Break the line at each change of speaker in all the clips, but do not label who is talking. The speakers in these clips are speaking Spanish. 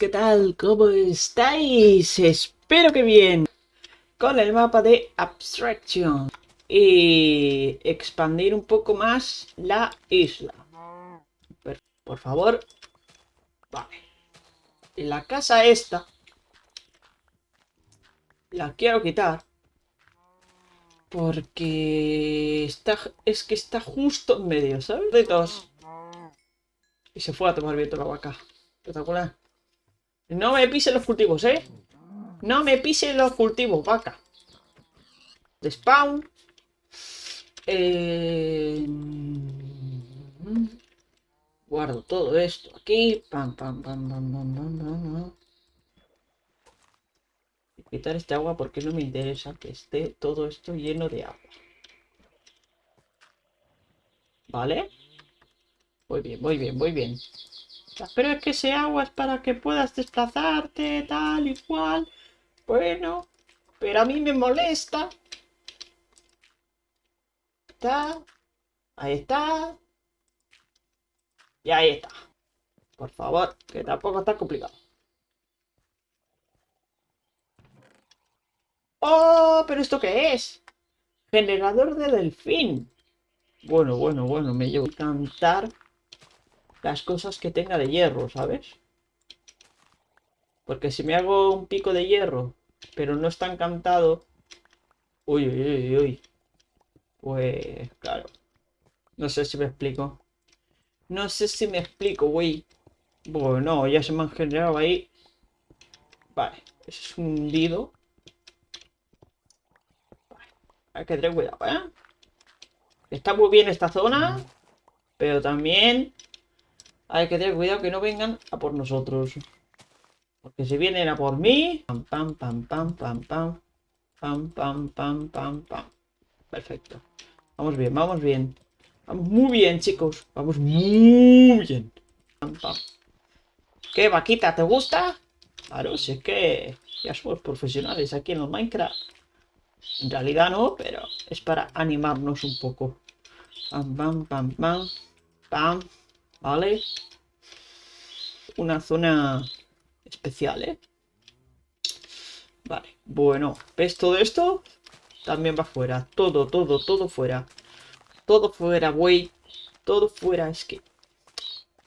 ¿qué tal? ¿Cómo estáis? Espero que bien. Con el mapa de Abstraction. Y expandir un poco más la isla. Por favor. Vale. La casa esta. La quiero quitar. Porque está, es que está justo en medio, ¿sabes? De dos. Y se fue a tomar viento la vaca. Espectacular. No me pisen los cultivos, ¿eh? No me pisen los cultivos, vaca. De spawn. Eh... Guardo todo esto aquí. Pam, pam, pam, pam, pam, pam, pam. Quitar este agua porque no me interesa que esté todo esto lleno de agua. ¿Vale? Muy bien, muy bien, muy bien. Pero es que ese agua es para que puedas desplazarte, tal y cual. Bueno, pero a mí me molesta. Está. Ahí está. Y ahí está. Por favor, que tampoco está complicado. ¡Oh! ¿Pero esto qué es? Generador de delfín. Bueno, bueno, bueno, me llevo a cantar las cosas que tenga de hierro, ¿sabes? Porque si me hago un pico de hierro, pero no está encantado... Uy, uy, uy, uy. Pues, claro. No sé si me explico. No sé si me explico, güey. Bueno, ya se me han generado ahí. Vale, ese es un hundido. Vale. Hay que tener cuidado, ¿eh? Está muy bien esta zona. Pero también hay que tener cuidado que no vengan a por nosotros. Porque si vienen a por mí... Pam, pam, pam, pam, pam, pam. Pam, pam, pam, pam, pam. Perfecto. Vamos bien, vamos bien. Vamos muy bien, chicos. Vamos muy bien. Pam, pam. ¿Qué, vaquita? ¿Te gusta? Claro, si es que ya somos profesionales aquí en el Minecraft. En realidad no, pero es para animarnos un poco. Pam, pam, pam, pam. Pam. ¿Vale? Una zona especial, ¿eh? Vale, bueno. ¿Ves todo esto? También va fuera. Todo, todo, todo fuera. Todo fuera, güey. Todo fuera. Es que...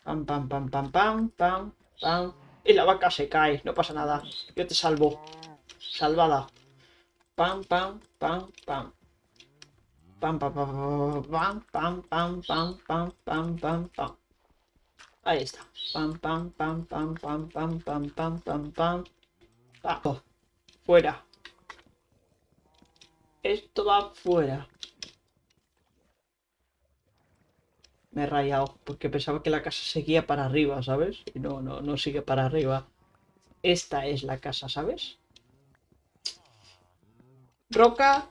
Pam, pam, pam, pam, pam, pam, pam. Y la vaca se cae. No pasa nada. Yo te salvo. Salvada. Pam, pam, pam, pam. Pam, pam, pam, pam, pam, pam, pam, pam, pam, pam, pam. Ahí está. Pam, pam, pam, pam, pam, pam, pam, pam, pam, pam. pam. Fuera. Esto va fuera. Me he rayado porque pensaba que la casa seguía para arriba, ¿sabes? Y no, no, no sigue para arriba. Esta es la casa, ¿sabes? Roca.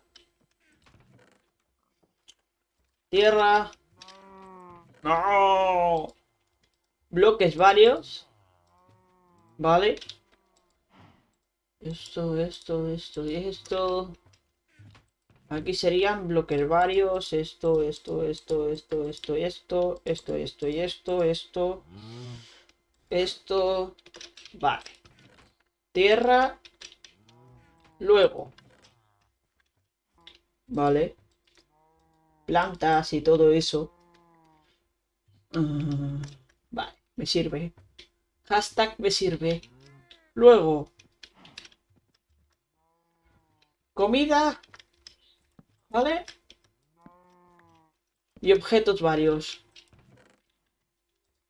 Tierra. ¡No! Bloques varios. Vale. Esto, esto, esto y esto. Aquí serían bloques varios. Esto, esto, esto, esto, esto, esto, esto, esto y esto, esto. Esto. Vale. Tierra. Luego. Vale. Plantas y todo eso. Ah me sirve. Hashtag me sirve. Luego. Comida. ¿Vale? Y objetos varios.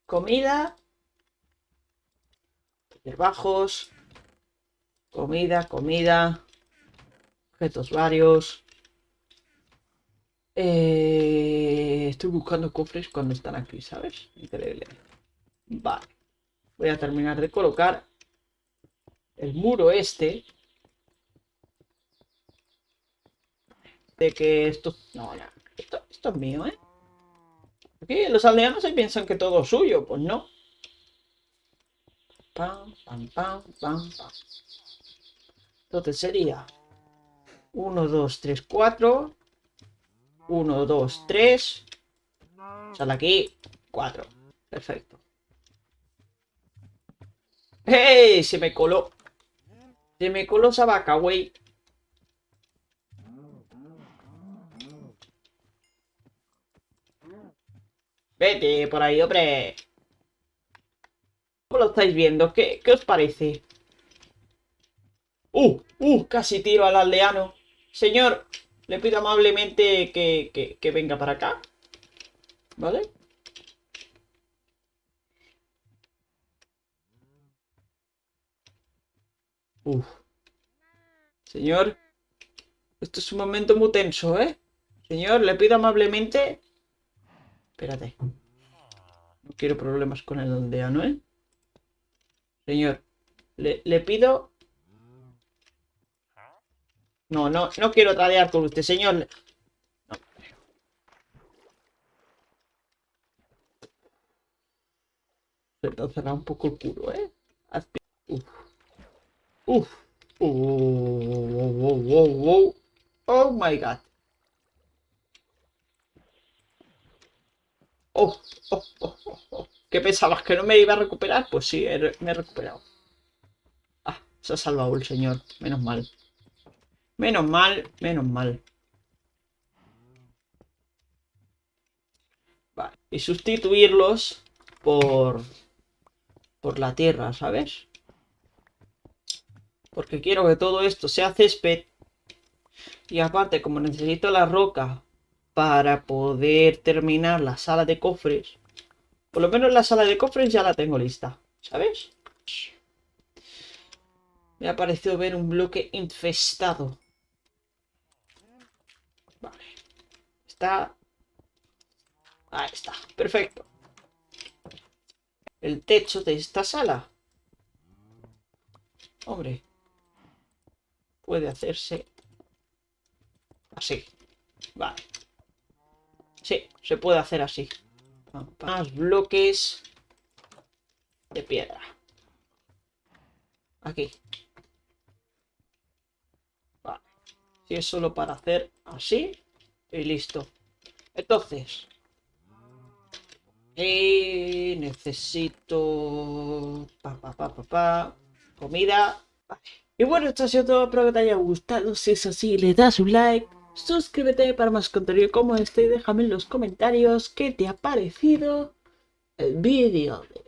Comida. Bajos. Comida, comida. Objetos varios. Eh, estoy buscando cofres cuando están aquí, ¿sabes? Increíble. Vale. Voy a terminar de colocar el muro este. De que esto... No, no. Esto, esto es mío, ¿eh? Aquí los aldeanos se piensan que todo es suyo. Pues no. Pam, pam, pam, pam, pam. Entonces sería 1, 2, 3, 4. 1, 2, 3. Sale aquí 4. Perfecto. ¡Hey! Se me coló. Se me coló esa vaca, güey. Vete por ahí, hombre. ¿Cómo lo estáis viendo? ¿Qué, qué os parece? ¡Uh! ¡Uh! Casi tiro al aldeano. Señor, le pido amablemente que, que, que venga para acá. ¿Vale? Uf. Señor, esto es un momento muy tenso, ¿eh? Señor, le pido amablemente... Espérate. No quiero problemas con el aldeano, ¿eh? Señor, le, le pido... No, no, no quiero tradear con usted, señor. No. Se te ha un poco el culo, ¿eh? Uf. Uf. Oh, oh, oh, oh, oh my god. Oh, oh, oh, oh, oh. ¿Qué pensabas? ¿Que no me iba a recuperar? Pues sí, me he recuperado. Ah, se ha salvado el señor. Menos mal. Menos mal, menos mal. Vale. Y sustituirlos por... Por la tierra, ¿sabes? Porque quiero que todo esto sea césped. Y aparte, como necesito la roca para poder terminar la sala de cofres. Por lo menos la sala de cofres ya la tengo lista. ¿Sabes? Me ha parecido ver un bloque infestado. Vale. Está... Ahí está. Perfecto. El techo de esta sala. Hombre puede hacerse así. Vale. Sí, se puede hacer así. Más bloques de piedra. Aquí. Vale. Si es solo para hacer así y listo. Entonces. Y necesito... Pa, pa, pa, pa, Comida. Vale. Y bueno, esto ha sido todo, espero que te haya gustado. Si es así, le das un like, suscríbete para más contenido como este y déjame en los comentarios qué te ha parecido el vídeo de